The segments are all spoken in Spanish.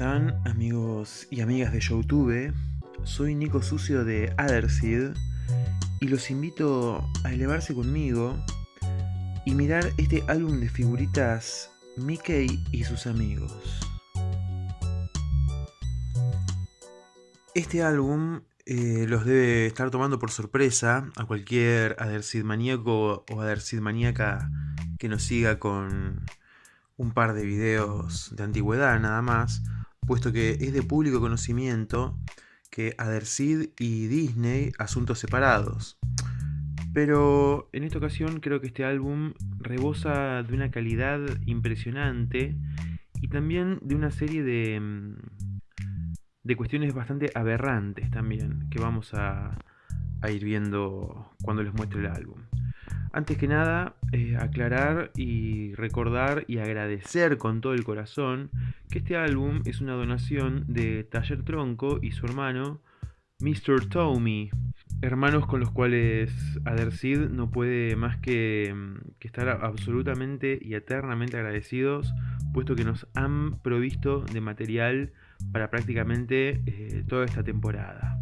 están amigos y amigas de Youtube? Soy Nico Sucio de Otherseed y los invito a elevarse conmigo y mirar este álbum de figuritas Mickey y sus amigos. Este álbum eh, los debe estar tomando por sorpresa a cualquier Otherseed maníaco o Otherseed maníaca que nos siga con un par de videos de antigüedad nada más, puesto que es de público conocimiento que Adersid y Disney asuntos separados. Pero en esta ocasión creo que este álbum rebosa de una calidad impresionante y también de una serie de, mm, de cuestiones bastante aberrantes también que vamos a, a ir viendo cuando les muestre el álbum. Antes que nada, eh, aclarar y recordar y agradecer con todo el corazón que este álbum es una donación de Taller Tronco y su hermano Mr. Tommy, hermanos con los cuales Adersid no puede más que, que, estar absolutamente y eternamente agradecidos, puesto que nos han provisto de material para prácticamente eh, toda esta temporada.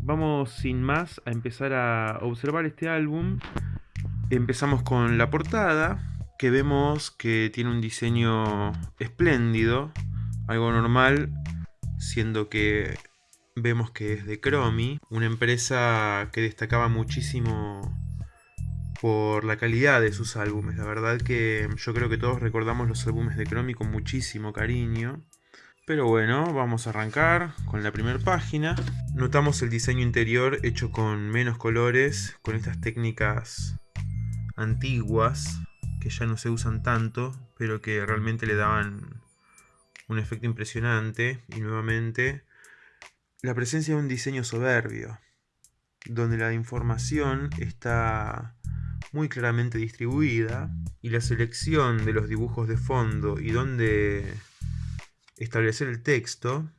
Vamos sin más a empezar a observar este álbum Empezamos con la portada, que vemos que tiene un diseño espléndido, algo normal, siendo que vemos que es de Cromi, una empresa que destacaba muchísimo por la calidad de sus álbumes. La verdad que yo creo que todos recordamos los álbumes de Cromi con muchísimo cariño. Pero bueno, vamos a arrancar con la primera página. Notamos el diseño interior hecho con menos colores, con estas técnicas antiguas que ya no se usan tanto, pero que realmente le daban un efecto impresionante. Y nuevamente, la presencia de un diseño soberbio, donde la información está muy claramente distribuida y la selección de los dibujos de fondo y donde establecer el texto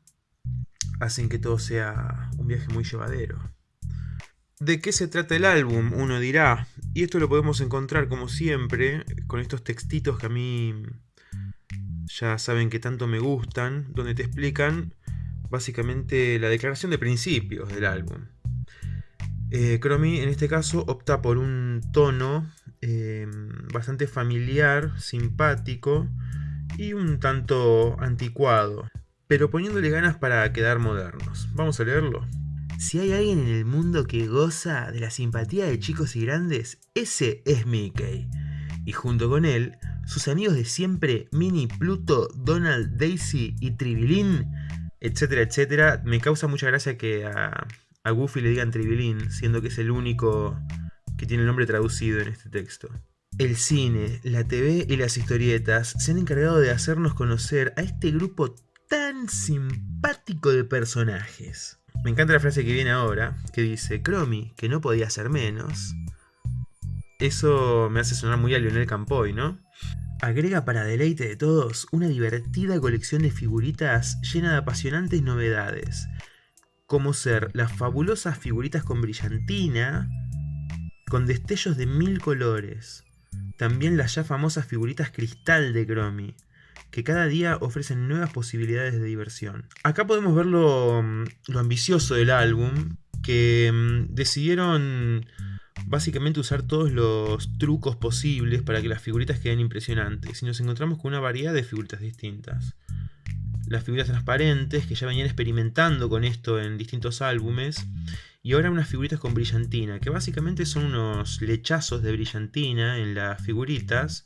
hacen que todo sea un viaje muy llevadero. ¿De qué se trata el álbum? Uno dirá. Y esto lo podemos encontrar como siempre con estos textitos que a mí ya saben que tanto me gustan, donde te explican básicamente la declaración de principios del álbum. Eh, Chromie en este caso opta por un tono eh, bastante familiar, simpático y un tanto anticuado, pero poniéndole ganas para quedar modernos. Vamos a leerlo. Si hay alguien en el mundo que goza de la simpatía de chicos y grandes, ese es Mickey. Y junto con él, sus amigos de siempre, Minnie, Pluto, Donald, Daisy y Tribilín, etcétera, etcétera. Me causa mucha gracia que a, a Goofy le digan Tribilín, siendo que es el único que tiene el nombre traducido en este texto. El cine, la TV y las historietas se han encargado de hacernos conocer a este grupo tan simpático de personajes. Me encanta la frase que viene ahora, que dice, Cromi, que no podía ser menos. Eso me hace sonar muy a Lionel Campoy, ¿no? Agrega para deleite de todos una divertida colección de figuritas llena de apasionantes novedades, como ser las fabulosas figuritas con brillantina, con destellos de mil colores, también las ya famosas figuritas cristal de Cromi, que cada día ofrecen nuevas posibilidades de diversión. Acá podemos ver lo, ambicioso del álbum, que mm, decidieron básicamente usar todos los trucos posibles para que las figuritas queden impresionantes. Y nos encontramos con una variedad de figuritas distintas. Las figuras transparentes, que ya venían experimentando con esto en distintos álbumes. Y ahora unas figuritas con brillantina, que básicamente son unos lechazos de brillantina en las figuritas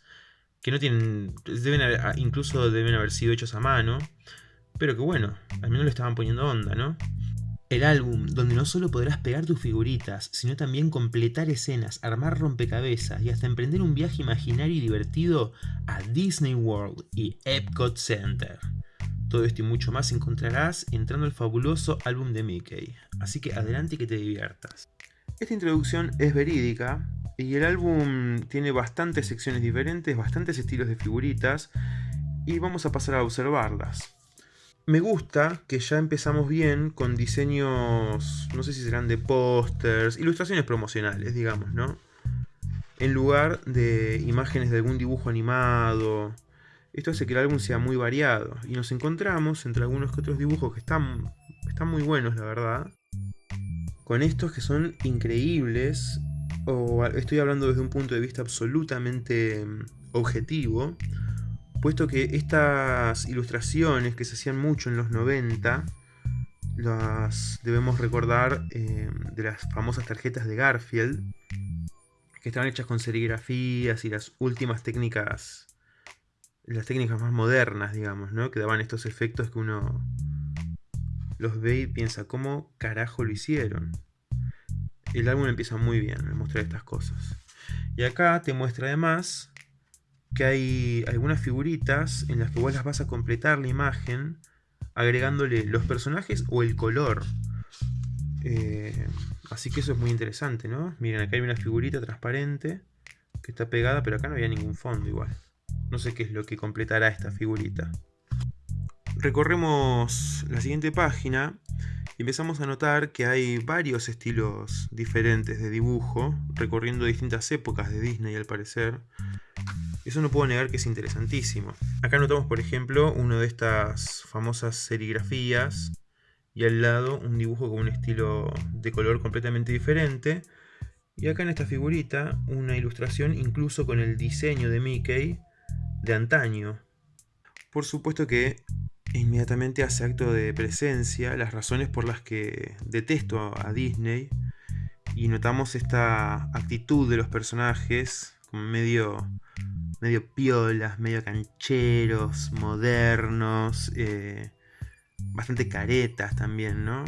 que no tienen, deben ah, incluso deben haber sido hechos a mano, pero que bueno, al menos le estaban poniendo onda, ¿no? El álbum, donde no solo podrás pegar tus figuritas, sino también completar escenas, armar rompecabezas y hasta emprender un viaje imaginario y divertido a Disney World y Epcot Center. Todo esto y mucho más encontrarás entrando al fabuloso álbum de Mickey, así que adelante y que te diviertas. Esta introducción es verídica, y el álbum tiene bastantes secciones diferentes, bastantes estilos de figuritas y vamos a pasar a observarlas. Me gusta que ya empezamos bien con diseños, no sé si serán de pósters, ilustraciones promocionales, digamos, ¿no? En lugar de imágenes de algún dibujo animado, Esto hace que el álbum sea muy variado y nos encontramos entre algunos que otros dibujos que están, están muy buenos, la verdad, con estos que son increíbles, o estoy hablando desde un punto de vista absolutamente mm, objetivo, puesto que estas ilustraciones que se hacían mucho en los 90, las debemos recordar eh, de las famosas tarjetas de Garfield, que estaban hechas con serigrafías y las últimas técnicas, las técnicas más modernas, digamos, ¿no? que daban estos efectos que uno los ve y piensa, ¿cómo carajo lo hicieron? El álbum empieza muy bien me mostrar estas cosas. Y acá te muestra además que hay algunas figuritas en las que vos las vas a completar la imagen agregándole los personajes o el color. Eh, así que eso es muy interesante, ¿no? Miren, acá hay una figurita transparente que está pegada, pero acá no había ningún fondo igual. No sé qué es lo que completará esta figurita recorremos la siguiente página empezamos a notar que hay varios estilos diferentes de dibujo, recorriendo distintas épocas de Disney al parecer. Eso no puedo negar que es interesantísimo. Acá notamos, por ejemplo, una de estas famosas serigrafías y al lado un dibujo con un estilo de color completamente diferente. Y acá en esta figurita una ilustración incluso con el diseño de Mickey de antaño. Por supuesto que inmediatamente hace acto de presencia las razones por las que detesto a Disney y notamos esta actitud de los personajes como medio medio piolas, medio cancheros, modernos, eh, bastante caretas también, ¿no?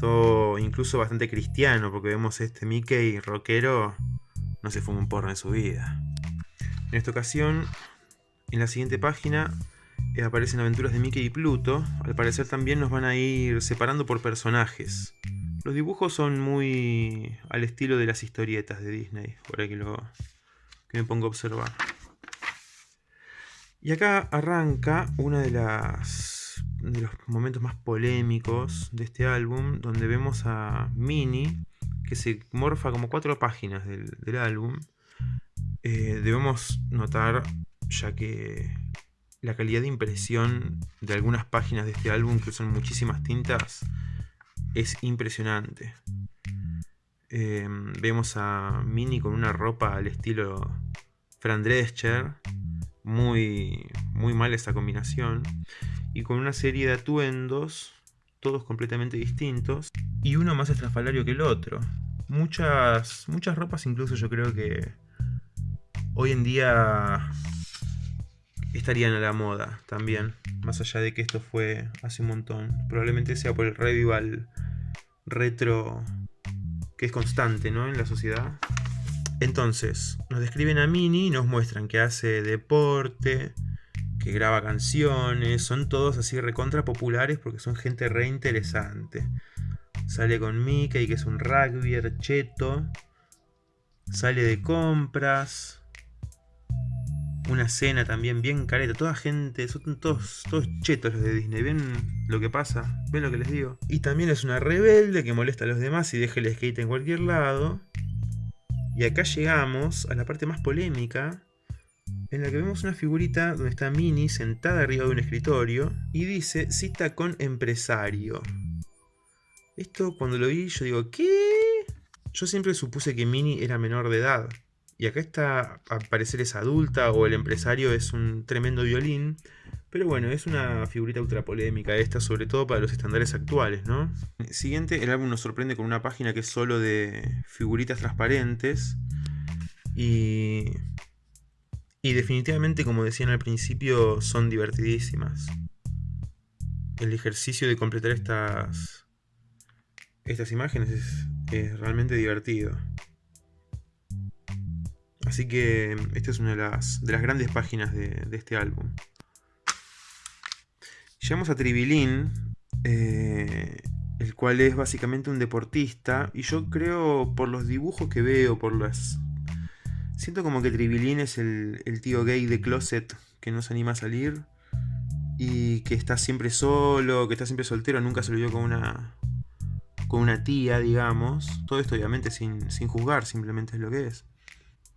Todo incluso bastante cristiano, porque vemos este Mickey rockero no se fuma un porro en su vida. En esta ocasión, en la siguiente página, aparecen aventuras de Mickey y Pluto. Al parecer también nos van a ir separando por personajes. Los dibujos son muy al estilo de las historietas de Disney, por que, lo, que me pongo a observar. Y acá arranca uno de, de los momentos más polémicos de este álbum, donde vemos a Minnie, que se morfa como cuatro páginas del, álbum. Eh, debemos notar, ya que la calidad de impresión de algunas páginas de este álbum, que son muchísimas tintas, es impresionante. Em, vemos a Minnie con una ropa al estilo Fran Drescher, muy, muy mal esa combinación, y con una serie de atuendos, todos completamente distintos, y uno más estrafalario que el otro. Muchas, muchas ropas incluso yo creo que hoy en día estarían a la moda también, más allá de que esto fue hace un montón. Probablemente sea por el revival retro que es constante ¿no? en la sociedad. Entonces, nos describen a Mini nos muestran que hace deporte, que graba canciones, son todos así recontra populares porque son gente re interesante. Sale con Mickey, que es un rugby cheto. Sale de compras una cena también bien careta, toda gente, son todos, todos chetos los de Disney, ven lo que pasa, ven lo que les digo. Y también es una rebelde que molesta a los demás y deja el skate en cualquier lado. Y acá llegamos a la parte más polémica, en la que vemos una figurita donde está Minnie sentada arriba de un escritorio y dice cita con empresario. Esto cuando lo vi yo digo, ¿qué? Yo siempre supuse que Minnie era menor de edad. Y acá está, a parecer es adulta o el empresario es un tremendo violín. Pero bueno, es una figurita ultra polémica esta, sobre todo para los estándares actuales, ¿no? Siguiente, el álbum nos sorprende con una página que es solo de figuritas transparentes. Y... Y definitivamente, como decían al principio, son divertidísimas. El ejercicio de completar estas, estas imágenes es realmente divertido. Así que esta es una de las, de las grandes páginas de, este álbum. Llegamos a Tribilín, eh, el cual es básicamente un deportista. Y yo creo, por los dibujos que veo, por las... Siento como que Tribilín es el, tío gay de Closet que no se anima a salir. Y que está siempre solo, que está siempre soltero, nunca se lo vio con una, con una tía, digamos. Todo esto obviamente sin, sin juzgar, simplemente es lo que es.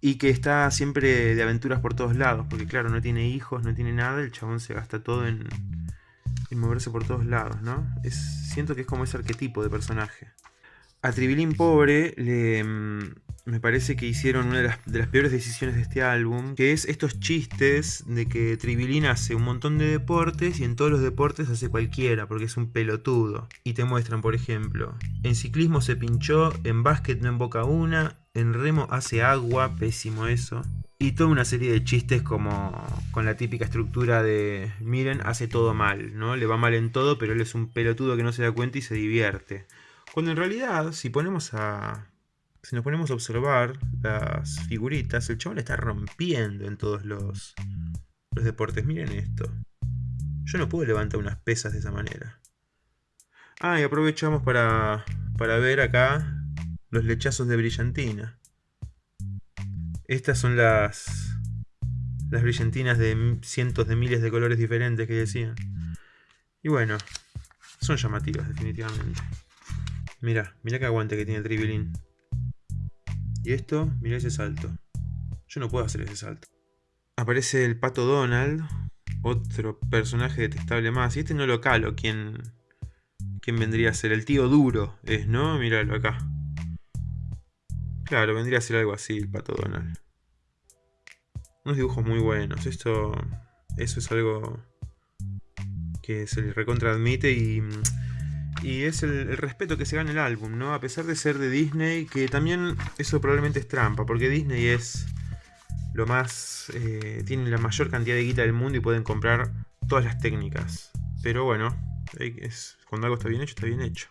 Y que está siempre de aventuras por todos lados, porque claro, no tiene hijos, no tiene nada, el chabón se gasta todo en, en moverse por todos lados, ¿no? Es, siento que es como ese arquetipo de personaje. A Tribilín Pobre le, mm, me parece que hicieron una de las, peores decisiones de este álbum, que es estos chistes de que Tribilín hace un montón de deportes y en todos los deportes hace cualquiera, porque es un pelotudo. Y te muestran, por ejemplo, en ciclismo se pinchó, en básquet no emboca una, en remo hace agua, pésimo eso. Y toda una serie de chistes como con la típica estructura de, miren, hace todo mal, ¿no? Le va mal en todo, pero él es un pelotudo que no se da cuenta y se divierte. Cuando en realidad, si ponemos a. Si nos ponemos a observar las figuritas, el chaval está rompiendo en todos los, los deportes. Miren esto. Yo no puedo levantar unas pesas de esa manera. Ah, y aprovechamos para, para ver acá los lechazos de brillantina. Estas son las, las brillantinas de cientos de miles de colores diferentes que decían. Y bueno, son llamativas definitivamente. Mira, mira qué aguante que tiene el. Y esto, mira ese salto. Yo no puedo hacer ese salto. Aparece el pato Donald, otro personaje detestable más. Y este no lo calo, ¿quién, quién vendría a ser? El tío duro es, ¿no? Míralo acá. Claro, vendría a ser algo así el pato Donald. Unos dibujos muy buenos. Esto. Eso es algo que se le recontra admite y y es el, respeto que se gana el álbum, ¿no? A pesar de ser de Disney, que también eso probablemente es trampa, porque Disney es lo más... Eh, tiene la mayor cantidad de guita del mundo y pueden comprar todas las técnicas. Pero bueno, es, cuando algo está bien hecho, está bien hecho.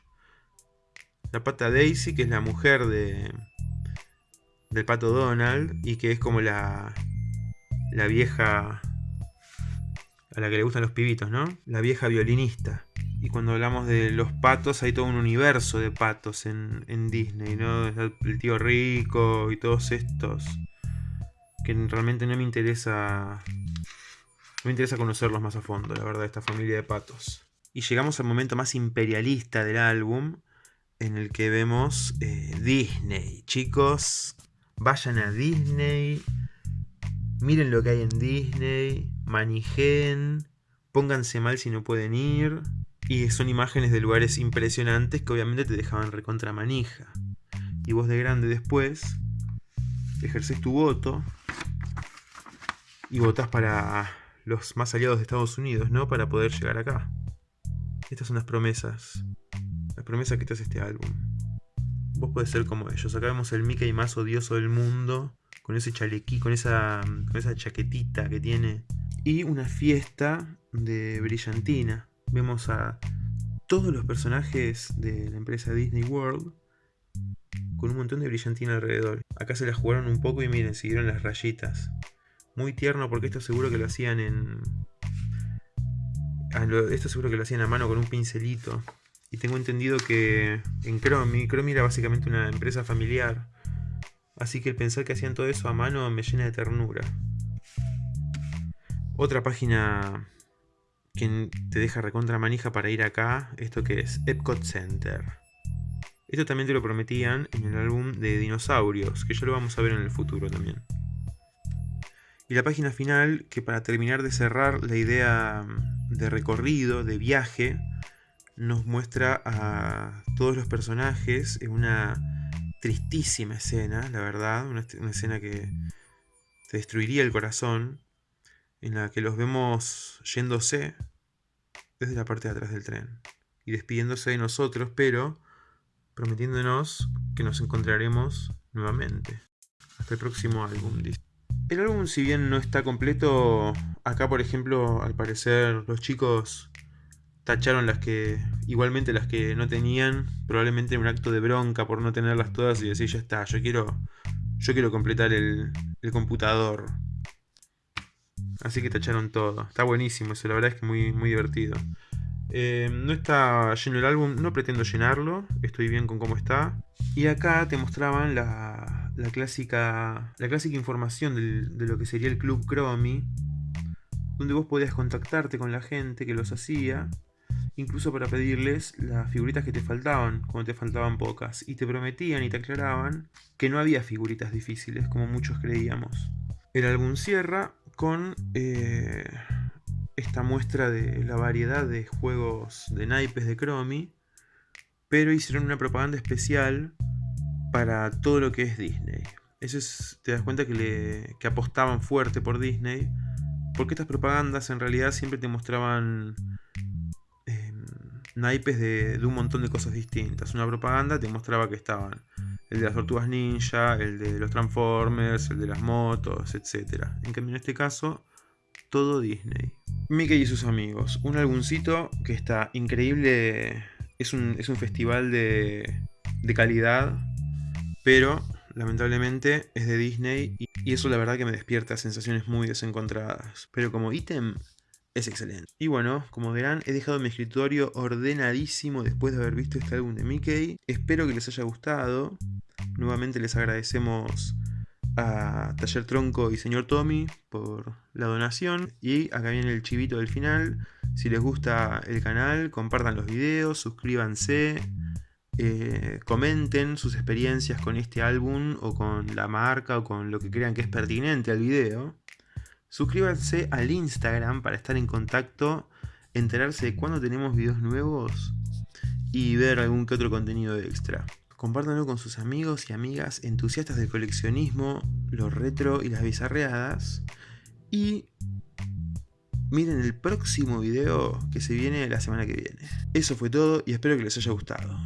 La pata Daisy, que es la mujer de del pato Donald y que es como la, la vieja a la que le gustan los pibitos, ¿no? La vieja violinista. Y cuando hablamos de los patos, hay todo un universo de patos en, Disney, ¿no? El tío rico y todos estos. Que realmente no me interesa. No me interesa conocerlos más a fondo, la verdad, esta familia de patos. Y llegamos al momento más imperialista del álbum, en el que vemos eh, Disney. Chicos, vayan a Disney. Miren lo que hay en Disney. Manijen. Pónganse mal si no pueden ir. Y son imágenes de lugares impresionantes que obviamente te dejaban recontra manija. Y vos de grande después ejerces tu voto y votás para los más aliados de Estados Unidos, ¿no? Para poder llegar acá. Estas son las promesas. Las promesas que te hace este álbum. Vos podés ser como ellos. Acá vemos el Mickey más odioso del mundo. Con ese chalequí, con esa, con esa chaquetita que tiene. Y una fiesta de brillantina vemos a todos los personajes de la empresa Disney World con un montón de brillantina alrededor. Acá se la jugaron un poco y miren, siguieron las rayitas. Muy tierno porque esto seguro que lo hacían en... esto seguro que lo hacían a mano con un pincelito. Y tengo entendido que en Chromie, Chromie era básicamente una empresa familiar. Así que el pensar que hacían todo eso a mano me llena de ternura. Otra página quien te deja recontra manija para ir acá, esto que es Epcot Center. Esto también te lo prometían en el álbum de dinosaurios, que ya lo vamos a ver en el futuro también. Y la página final, que para terminar de cerrar la idea de recorrido, de viaje, nos muestra a todos los personajes en una tristísima escena, la verdad, una, escena que te destruiría el corazón, en la que los vemos yéndose desde la parte de atrás del tren y despidiéndose de nosotros, pero prometiéndonos que nos encontraremos nuevamente. Hasta el próximo álbum. El álbum, si bien no está completo, acá por ejemplo, al parecer los chicos tacharon las que, igualmente las que no tenían, probablemente en un acto de bronca por no tenerlas todas y decir, ya está, yo quiero, yo quiero completar el, el computador. Así que tacharon todo. Está buenísimo eso, la verdad es que muy, muy divertido. Eh, no está lleno el álbum, no pretendo llenarlo, estoy bien con cómo está. Y acá te mostraban la, clásica, la clásica información de lo que sería el Club Chromie, donde vos podías contactarte con la gente que los hacía incluso para pedirles las figuritas que te faltaban, cuando te faltaban pocas, y te prometían y te aclaraban que no había figuritas difíciles, como muchos creíamos. El álbum cierra con eh, esta muestra de la variedad de juegos de naipes de Chromie, pero hicieron una propaganda especial para todo lo que es Disney. Eso es, te das cuenta que, que apostaban fuerte por Disney, porque estas propagandas en realidad siempre te mostraban naipes de, de, un montón de cosas distintas. Una propaganda te mostraba que estaban el de las tortugas ninja, el de los Transformers, el de las motos, etc. En cambio en este caso, todo Disney. Mickey y sus amigos, un álbumcito que está increíble, es un, es un festival de, de calidad, pero lamentablemente es de Disney y eso la verdad que me despierta sensaciones muy desencontradas. Pero como ítem es excelente. Y bueno, como verán, he dejado mi escritorio ordenadísimo después de haber visto este álbum de Mickey. Espero que les haya gustado. Nuevamente les agradecemos a Taller Tronco y Señor Tommy por la donación. Y acá viene el chivito del final. Si les gusta el canal, compartan los videos, suscríbanse. Eh, comenten sus experiencias con este álbum o con la marca o con lo que crean que es pertinente al video. Suscríbanse al Instagram para estar en contacto, enterarse de cuando tenemos videos nuevos y ver algún que otro contenido extra. Compártanlo con sus amigos y amigas entusiastas del coleccionismo, lo retro y las bizarreadas. Y miren el próximo video que se viene la semana que viene. Eso fue todo y espero que les haya gustado.